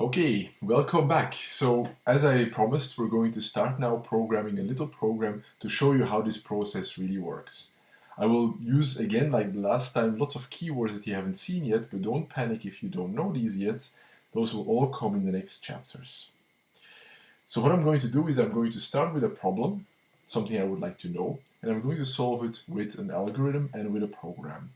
Okay, welcome back. So as I promised, we're going to start now programming a little program to show you how this process really works. I will use, again, like the last time, lots of keywords that you haven't seen yet, but don't panic if you don't know these yet. Those will all come in the next chapters. So what I'm going to do is I'm going to start with a problem, something I would like to know, and I'm going to solve it with an algorithm and with a program.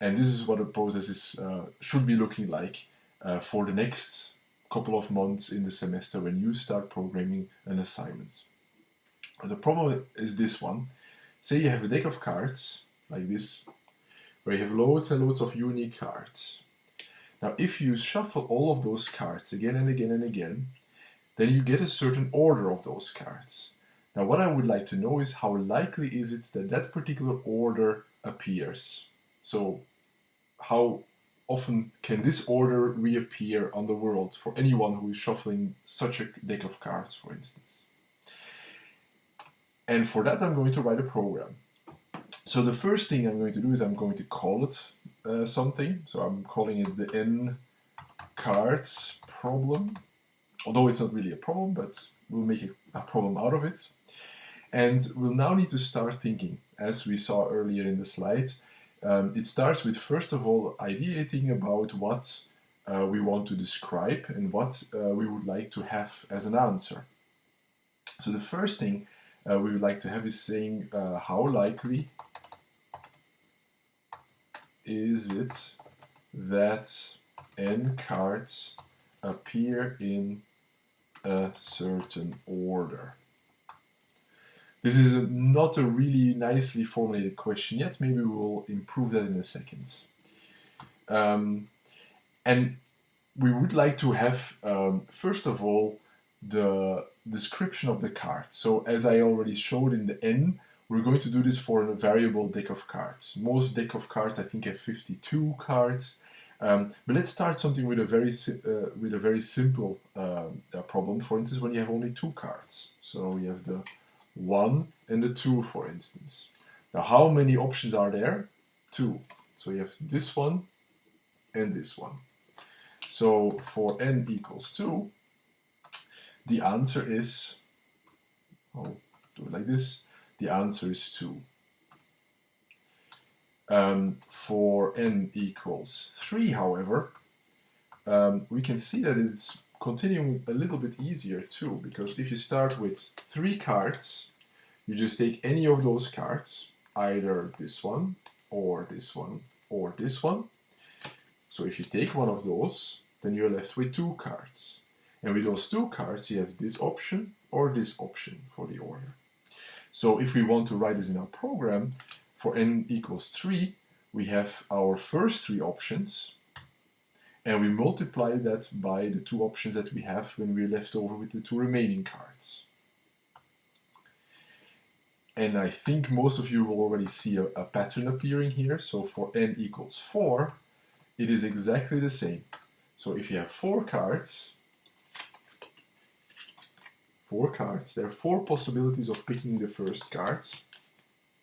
And this is what the process is, uh, should be looking like uh, for the next couple of months in the semester when you start programming an assignment. The problem is this one. Say you have a deck of cards, like this, where you have loads and loads of unique cards. Now if you shuffle all of those cards again and again and again, then you get a certain order of those cards. Now what I would like to know is how likely is it that that particular order appears. So how often can this order reappear on the world for anyone who is shuffling such a deck of cards, for instance. And for that I'm going to write a program. So the first thing I'm going to do is I'm going to call it uh, something. So I'm calling it the n cards problem although it's not really a problem, but we'll make a, a problem out of it. And we'll now need to start thinking, as we saw earlier in the slides. Um, it starts with, first of all, ideating about what uh, we want to describe and what uh, we would like to have as an answer. So the first thing uh, we would like to have is saying uh, how likely is it that n cards appear in a certain order? This is not a really nicely formulated question yet. Maybe we'll improve that in a second. Um, and we would like to have, um, first of all, the description of the card. So as I already showed in the N, we're going to do this for a variable deck of cards. Most deck of cards, I think, have 52 cards. Um, but let's start something with a very uh, with a very simple uh, problem. For instance, when you have only two cards, so we have the one and the two, for instance. Now, how many options are there? Two. So you have this one and this one. So for n equals two, the answer is. I'll do it like this. The answer is two. Um, for n equals 3, however, um, we can see that it's continuing a little bit easier too, because if you start with three cards, you just take any of those cards, either this one, or this one, or this one. So if you take one of those, then you're left with two cards. And with those two cards, you have this option or this option for the order. So if we want to write this in our program, for n equals 3, we have our first three options, and we multiply that by the two options that we have when we're left over with the two remaining cards. And I think most of you will already see a, a pattern appearing here. So for n equals 4, it is exactly the same. So if you have four cards, four cards, there are four possibilities of picking the first cards.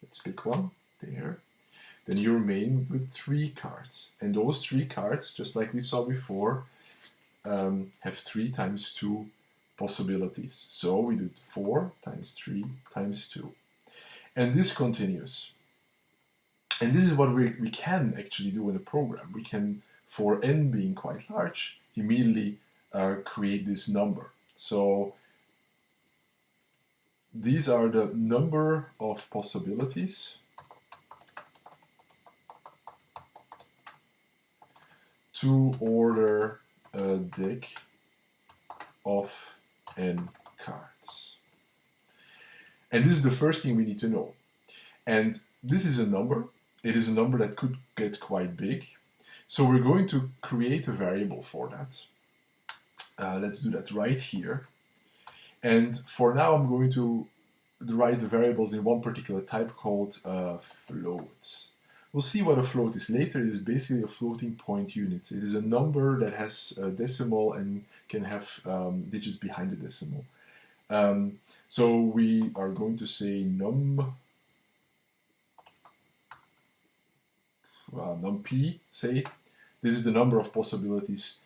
Let's pick one there, then you remain with three cards. And those three cards, just like we saw before, um, have three times two possibilities. So we do four times three times two. And this continues. And this is what we, we can actually do in a program. We can, for n being quite large, immediately uh, create this number. So these are the number of possibilities to order a deck of n cards. And this is the first thing we need to know. And this is a number. It is a number that could get quite big. So we're going to create a variable for that. Uh, let's do that right here. And for now, I'm going to write the variables in one particular type called uh, float. We'll see what a float is later. It is basically a floating point unit. It is a number that has a decimal and can have um, digits behind the decimal. Um, so we are going to say num uh, num p, say. This is the number of possibilities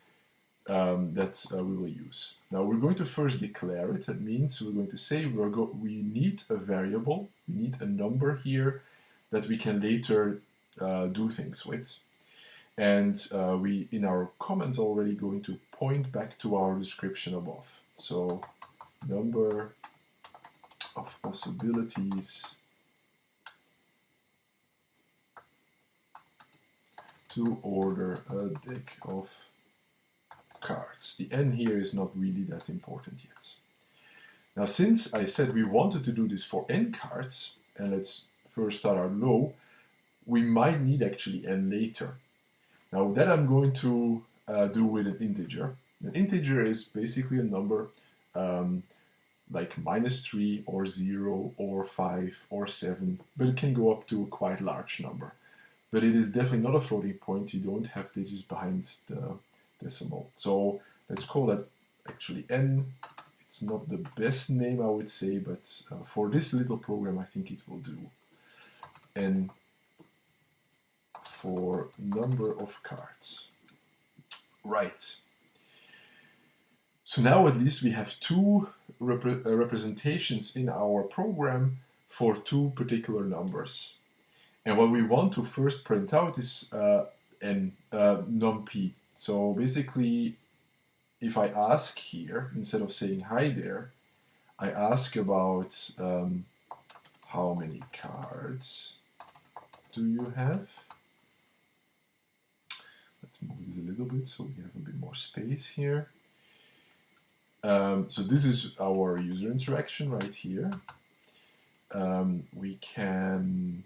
um, that uh, we will use. Now we're going to first declare it. That means we're going to say we're go we need a variable, we need a number here that we can later uh, do things with. And uh, we, in our comments, already going to point back to our description above. So number of possibilities to order a deck of cards. The n here is not really that important yet. Now since I said we wanted to do this for n cards, and let's first start out low, we might need actually n later. Now that I'm going to uh, do with an integer. An integer is basically a number um, like minus 3 or 0 or 5 or 7, but it can go up to a quite large number. But it is definitely not a floating point, you don't have digits behind the decimal. So let's call that actually n. It's not the best name I would say, but uh, for this little program I think it will do. n for number of cards. Right. So now at least we have two repre uh, representations in our program for two particular numbers. And what we want to first print out is uh, n, uh. So basically, if I ask here, instead of saying hi there, I ask about um, how many cards do you have? Move this a little bit so we have a bit more space here. Um, so this is our user interaction right here. Um, we can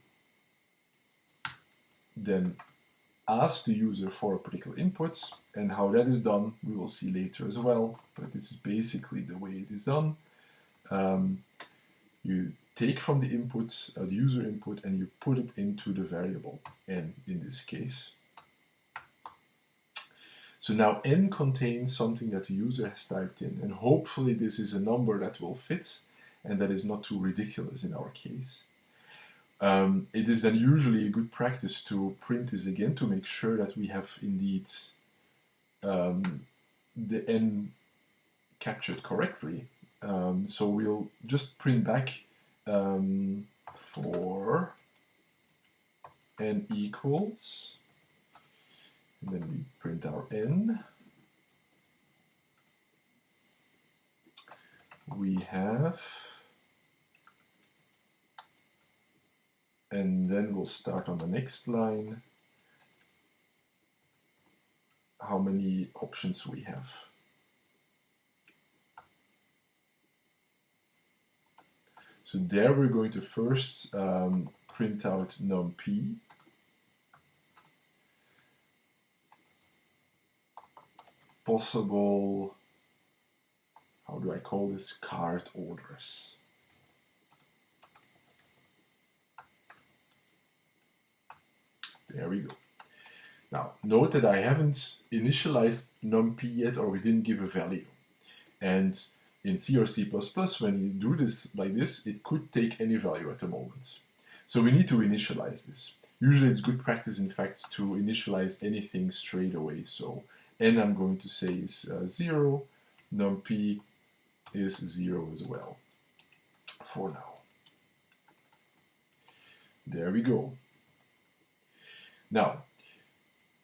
then ask the user for a particular input and how that is done we will see later as well but this is basically the way it is done um, you take from the input uh, the user input and you put it into the variable n in this case so now n contains something that the user has typed in and hopefully this is a number that will fit and that is not too ridiculous in our case um, it is then usually a good practice to print this again to make sure that we have indeed um, the n captured correctly. Um, so we'll just print back um, for n equals, and then we print our n. We have and then we'll start on the next line how many options we have. So there we're going to first um, print out num_p possible how do I call this card orders There we go. Now, note that I haven't initialized numpy yet, or we didn't give a value. And in C or C++, when you do this like this, it could take any value at the moment. So we need to initialize this. Usually it's good practice, in fact, to initialize anything straight away. So n I'm going to say is uh, 0, numpy is 0 as well, for now. There we go. Now,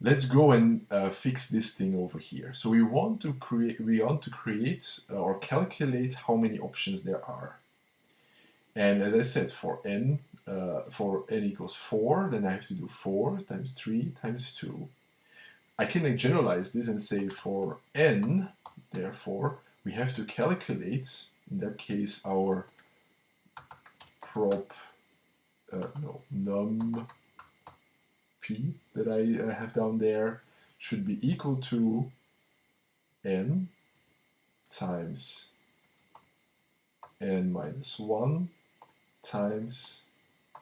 let's go and uh, fix this thing over here. So we want to create, we want to create uh, or calculate how many options there are. And as I said, for n, uh, for n equals 4, then I have to do 4 times 3 times 2. I can generalize this and say for n, therefore, we have to calculate, in that case, our prop, uh, no, num p that I uh, have down there should be equal to n times n minus 1 times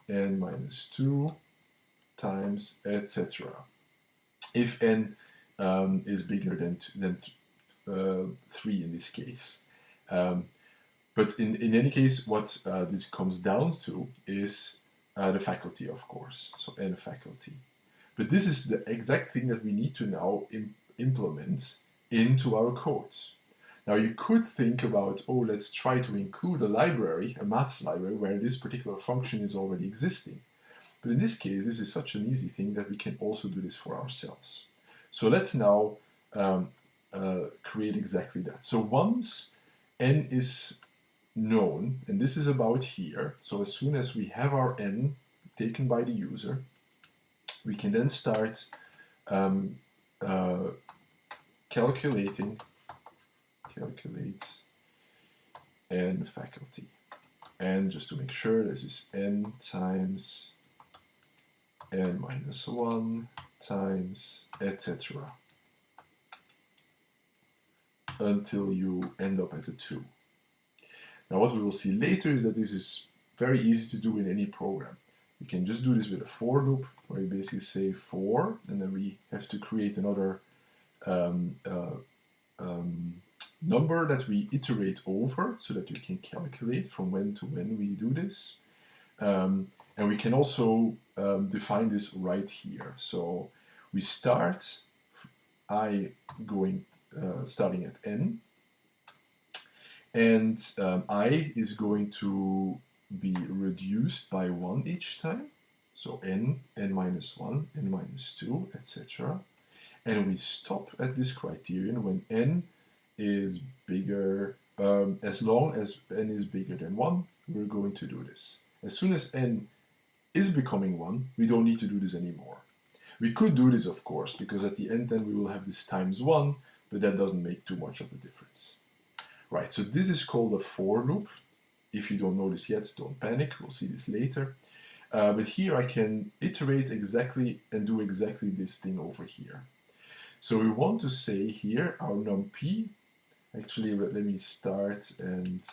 n minus 2 times etc. If n um, is bigger than, than th uh, 3 in this case. Um, but in, in any case, what uh, this comes down to is uh, the faculty, of course. So n faculty. But this is the exact thing that we need to now Im implement into our code. Now you could think about, oh, let's try to include a library, a math library, where this particular function is already existing. But in this case, this is such an easy thing that we can also do this for ourselves. So let's now um, uh, create exactly that. So once n is known, and this is about here, so as soon as we have our n taken by the user, we can then start um, uh, calculating, calculate n faculty. And just to make sure, this is n times n minus 1 times etc until you end up at a 2. Now what we will see later is that this is very easy to do in any program. We can just do this with a for loop where we basically say for and then we have to create another um, uh, um, number that we iterate over so that we can calculate from when to when we do this. Um, and we can also um, define this right here. So we start i going uh, starting at n and um, i is going to be reduced by 1 each time so n, n minus 1, n minus 2, etc. And we stop at this criterion when n is bigger, um, as long as n is bigger than 1, we're going to do this. As soon as n is becoming 1, we don't need to do this anymore. We could do this, of course, because at the end then we will have this times 1, but that doesn't make too much of a difference. Right, so this is called a for loop. If you don't know this yet, don't panic, we'll see this later. Uh, but here I can iterate exactly and do exactly this thing over here. So we want to say here our numpy, actually let me start and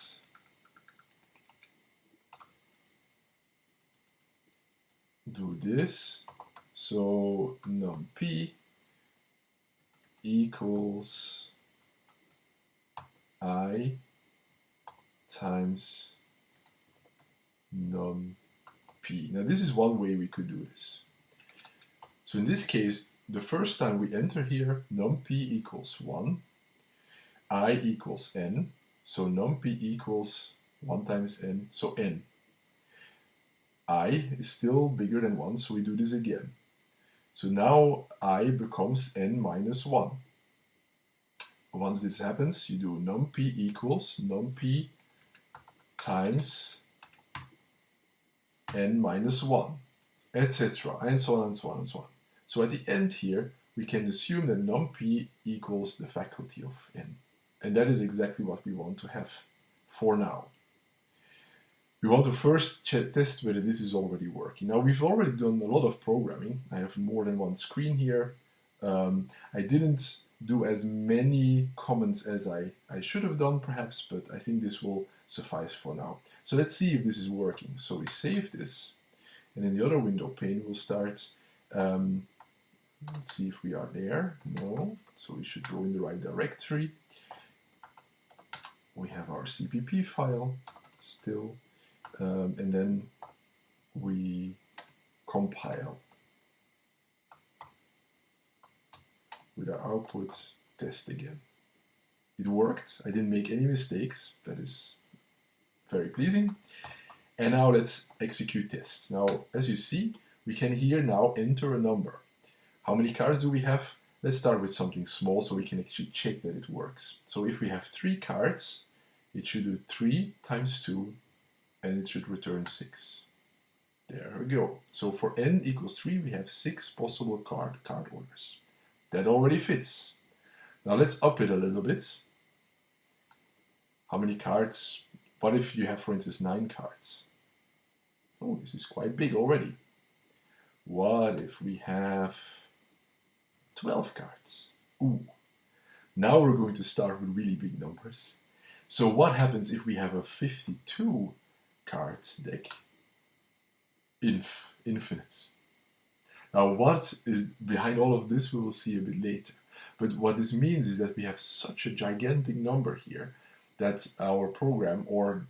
do this. So numpy equals i times num p. Now this is one way we could do this. So in this case, the first time we enter here, num p equals 1, i equals n, so num p equals 1 times n, so n i is still bigger than 1, so we do this again. So now i becomes n minus 1. Once this happens, you do numpy equals numpy times n minus 1, etc. and so on and so on and so on. So at the end here, we can assume that numpy equals the faculty of n. And that is exactly what we want to have for now we want to first test whether this is already working. Now we've already done a lot of programming. I have more than one screen here. Um, I didn't do as many comments as I, I should have done perhaps, but I think this will suffice for now. So let's see if this is working. So we save this, and in the other window pane we'll start, um, let's see if we are there. No, so we should go in the right directory. We have our CPP file still um, and then we compile with our output test again. It worked, I didn't make any mistakes, that is very pleasing. And now let's execute tests. Now, as you see, we can here now enter a number. How many cards do we have? Let's start with something small so we can actually check that it works. So if we have three cards, it should do 3 times 2 and it should return 6. There we go. So for n equals 3, we have 6 possible card, card orders. That already fits. Now let's up it a little bit. How many cards? What if you have, for instance, 9 cards? Oh, this is quite big already. What if we have 12 cards? Ooh. Now we're going to start with really big numbers. So what happens if we have a 52 cards deck inf infinite. Now what is behind all of this we will see a bit later. But what this means is that we have such a gigantic number here that our program, or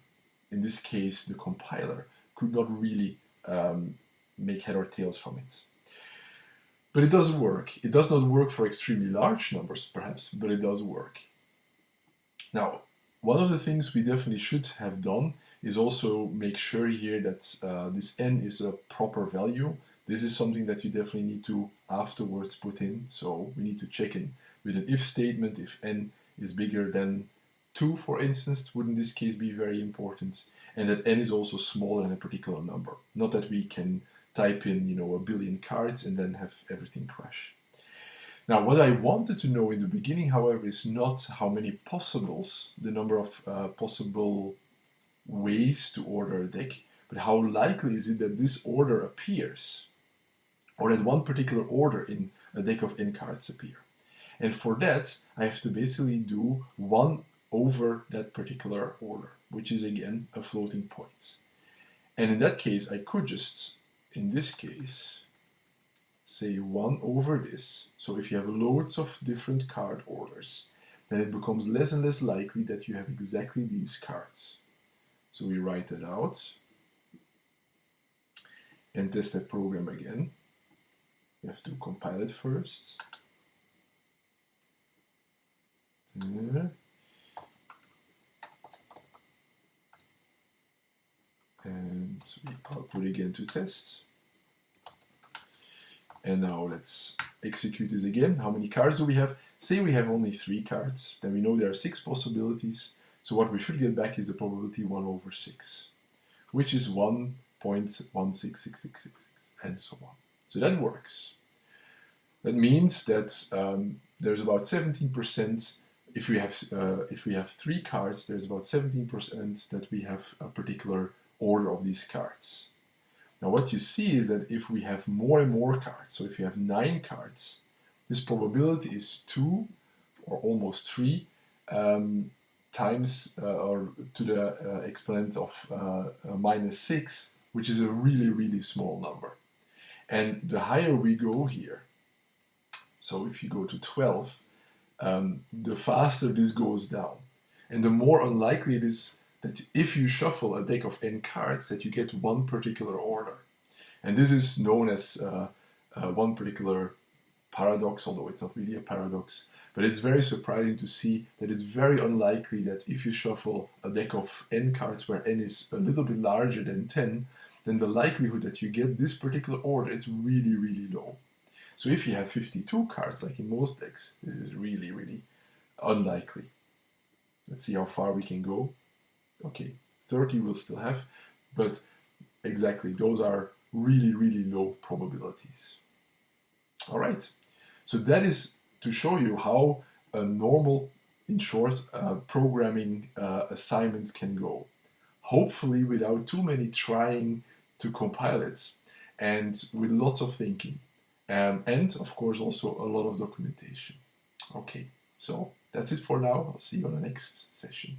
in this case the compiler, could not really um, make head or tails from it. But it does work. It does not work for extremely large numbers, perhaps, but it does work. Now, one of the things we definitely should have done is also make sure here that uh, this n is a proper value. This is something that you definitely need to afterwards put in. So we need to check in with an if statement if n is bigger than 2, for instance, would in this case be very important. And that n is also smaller than a particular number. Not that we can type in, you know, a billion cards and then have everything crash. Now, what I wanted to know in the beginning, however, is not how many possibles, the number of uh, possible ways to order a deck, but how likely is it that this order appears, or that one particular order in a deck of n cards appear. And for that, I have to basically do 1 over that particular order, which is again a floating point. And in that case, I could just, in this case, say 1 over this. So if you have loads of different card orders, then it becomes less and less likely that you have exactly these cards. So we write it out and test that program again. We have to compile it first. There. And we output again to test. And now let's execute this again. How many cards do we have? Say we have only three cards, then we know there are six possibilities. So what we should get back is the probability 1 over 6, which is 1.166666, and so on. So that works. That means that um, there's about 17% if we have uh, if we have three cards, there's about 17% that we have a particular order of these cards. Now what you see is that if we have more and more cards, so if you have nine cards, this probability is two or almost three um, times uh, or to the uh, exponent of uh, uh, minus six, which is a really, really small number. And the higher we go here, so if you go to 12, um, the faster this goes down. And the more unlikely it is that if you shuffle a deck of n cards that you get one particular order. And this is known as uh, uh, one particular paradox, although it's not really a paradox. But it's very surprising to see that it's very unlikely that if you shuffle a deck of n cards where n is a little bit larger than 10, then the likelihood that you get this particular order is really, really low. So if you have 52 cards, like in most decks, this is really, really unlikely. Let's see how far we can go. Okay, 30 we'll still have, but exactly, those are really, really low probabilities. All right, so that is to show you how a normal, in short, uh, programming uh, assignments can go. Hopefully without too many trying to compile it and with lots of thinking. Um, and of course also a lot of documentation. Okay, so that's it for now. I'll see you on the next session.